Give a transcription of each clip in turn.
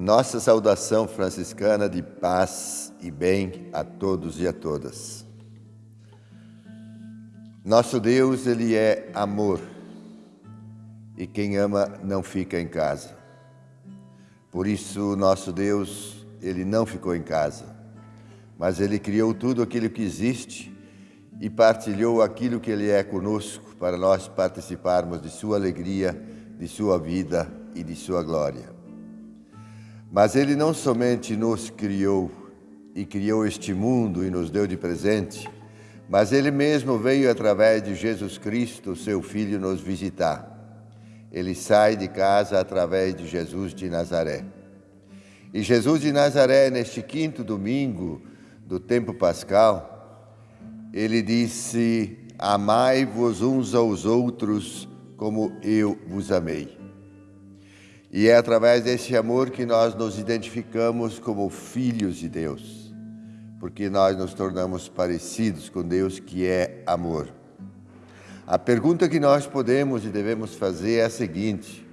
Nossa saudação franciscana de paz e bem a todos e a todas. Nosso Deus, Ele é amor e quem ama não fica em casa. Por isso, nosso Deus, Ele não ficou em casa, mas Ele criou tudo aquilo que existe e partilhou aquilo que Ele é conosco para nós participarmos de Sua alegria, de Sua vida e de Sua glória. Mas Ele não somente nos criou e criou este mundo e nos deu de presente, mas Ele mesmo veio através de Jesus Cristo, seu Filho, nos visitar. Ele sai de casa através de Jesus de Nazaré. E Jesus de Nazaré, neste quinto domingo do tempo pascal, ele disse: Amai-vos uns aos outros como eu vos amei. E é através desse amor que nós nos identificamos como filhos de Deus, porque nós nos tornamos parecidos com Deus que é amor. A pergunta que nós podemos e devemos fazer é a seguinte: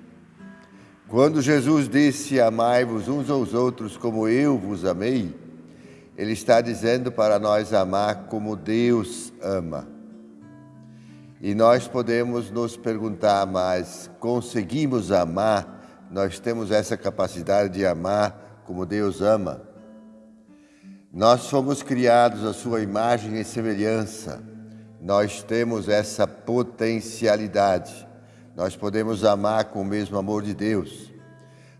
quando Jesus disse amai-vos uns aos outros como eu vos amei, ele está dizendo para nós amar como Deus ama. E nós podemos nos perguntar, mas conseguimos amar nós temos essa capacidade de amar como Deus ama. Nós fomos criados à sua imagem e semelhança. Nós temos essa potencialidade. Nós podemos amar com o mesmo amor de Deus,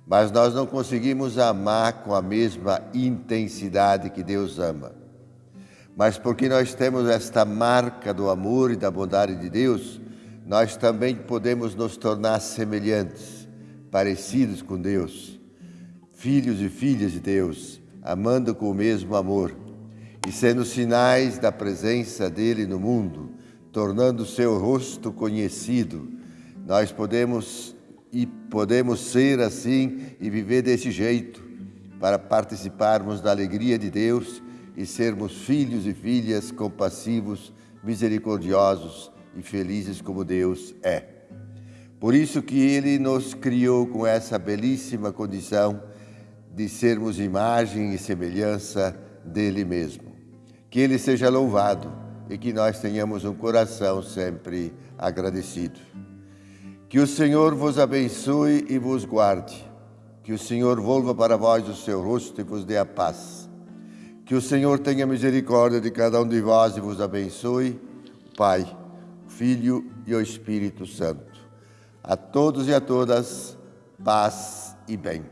mas nós não conseguimos amar com a mesma intensidade que Deus ama. Mas porque nós temos esta marca do amor e da bondade de Deus, nós também podemos nos tornar semelhantes parecidos com Deus, filhos e filhas de Deus, amando com o mesmo amor e sendo sinais da presença dele no mundo, tornando seu rosto conhecido. Nós podemos e podemos ser assim e viver desse jeito para participarmos da alegria de Deus e sermos filhos e filhas compassivos, misericordiosos e felizes como Deus é. Por isso que Ele nos criou com essa belíssima condição de sermos imagem e semelhança dele mesmo. Que Ele seja louvado e que nós tenhamos um coração sempre agradecido. Que o Senhor vos abençoe e vos guarde. Que o Senhor volva para vós o seu rosto e vos dê a paz. Que o Senhor tenha misericórdia de cada um de vós e vos abençoe, Pai, Filho e o Espírito Santo. A todos e a todas, paz e bem.